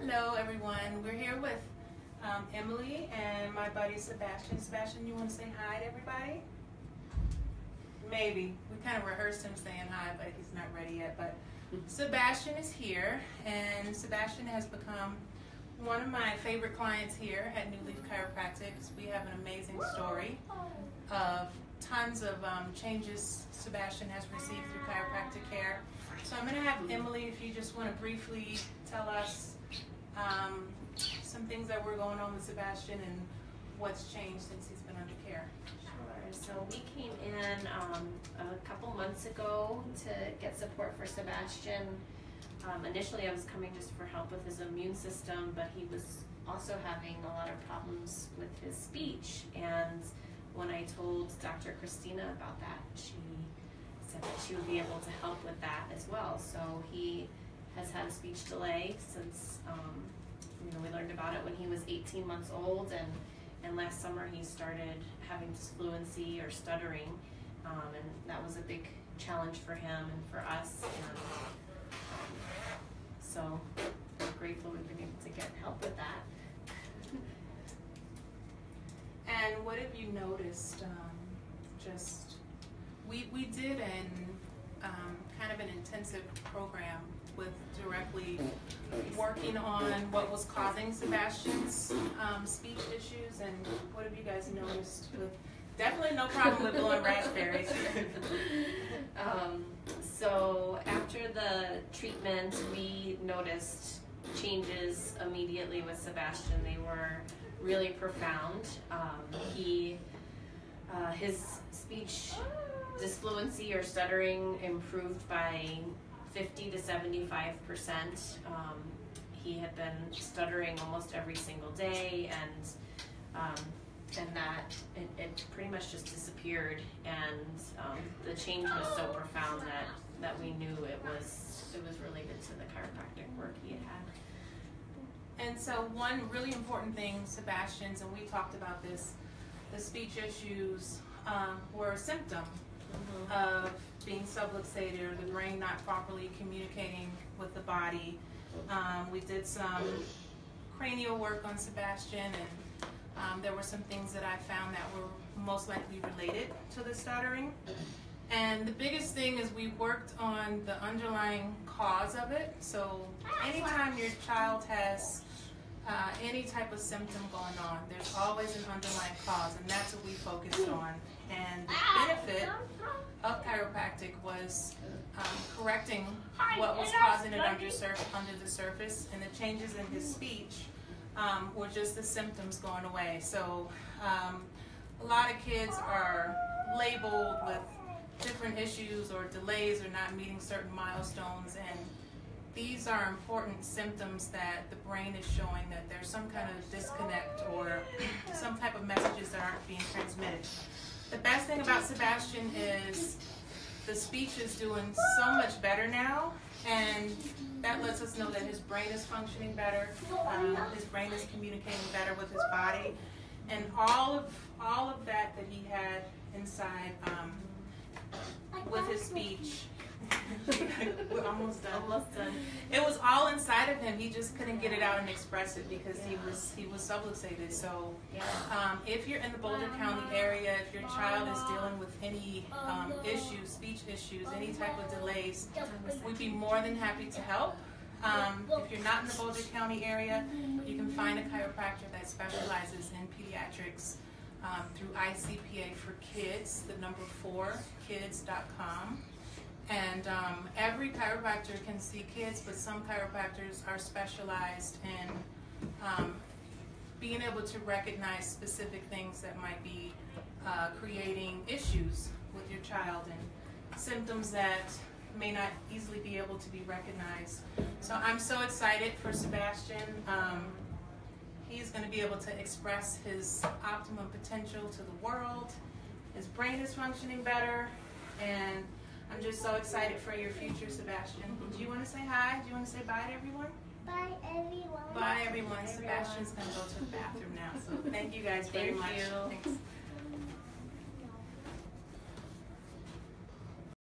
Hello, everyone. We're here with um, Emily and my buddy Sebastian. Sebastian, you want to say hi to everybody? Maybe. We kind of rehearsed him saying hi, but he's not ready yet. But Sebastian is here, and Sebastian has become one of my favorite clients here at New Leaf Chiropractics. We have an amazing story of tons of um, changes Sebastian has received through chiropractic care. So I'm going to have Emily, if you just want to briefly tell us um, some things that were going on with Sebastian and what's changed since he's been under care. Sure. So we came in um, a couple months ago to get support for Sebastian. Um, initially, I was coming just for help with his immune system, but he was also having a lot of problems with his speech. And when I told Dr. Christina about that, she said that she would be able to help with that as well. So he has had a speech delay since um, you know we learned about it when he was 18 months old, and and last summer he started having disfluency or stuttering, um, and that was a big challenge for him and for us. And um, so we're grateful we've been able to get help with that. And what have you noticed? Um, just we we did an um, kind of an intensive program with directly working on what was causing Sebastian's um, speech issues, and what have you guys noticed? With definitely no problem with blowing raspberries. um, so after the treatment, we noticed changes immediately with Sebastian. They were really profound. Um, he, uh, his speech disfluency or stuttering improved by 50 to 75 percent. Um, he had been stuttering almost every single day, and um, and that it, it, pretty much just disappeared. And um, the change was so profound that that we knew it was it was related to the chiropractic work he had had. And so one really important thing, Sebastian's, and we talked about this, the speech issues um, were a symptom mm-hmm. of being subluxated or the brain not properly communicating with the body. Um, we did some cranial work on Sebastian and um, there were some things that I found that were most likely related to the stuttering. And the biggest thing is we worked on the underlying cause of it. So anytime your child has uh, any type of symptom going on, there's always an underlying cause, and that's what we focused on. And the benefit of chiropractic was um, correcting what was causing it under, under the surface, and the changes in his speech um, were just the symptoms going away. So um, a lot of kids are labeled with different issues or delays or not meeting certain milestones and these are important symptoms that the brain is showing that there's some kind of disconnect or some type of messages that aren't being transmitted. The best thing about Sebastian is the speech is doing so much better now and that lets us know that his brain is functioning better, um, his brain is communicating better with his body, and all of all of that that he had inside um, with his speech. We're almost done. Almost done. It was all inside of him. He just couldn't get it out and express it because he was he was subluxated. So, um, if you're in the Boulder County area, if your child is dealing with any um, issues, speech issues, any type of delays, we'd be more than happy to help. Um, if you're not in the Boulder County area, you can find a chiropractor that specializes in pediatrics um, through ICPA for Kids, the number four, kids.com. And um, every chiropractor can see kids, but some chiropractors are specialized in um, being able to recognize specific things that might be uh, creating issues with your child and symptoms that may not easily be able to be recognized. So I'm so excited for Sebastian. Um, he's going to be able to express his optimum potential to the world. His brain is functioning better, and I'm just so excited for your future, Sebastian. Mm-hmm. Do you want to say hi? Do you want to say bye to everyone? Bye, everyone. Bye, everyone. Sebastian's going to go to the bathroom now. So thank you guys very Thank much. You. Thanks.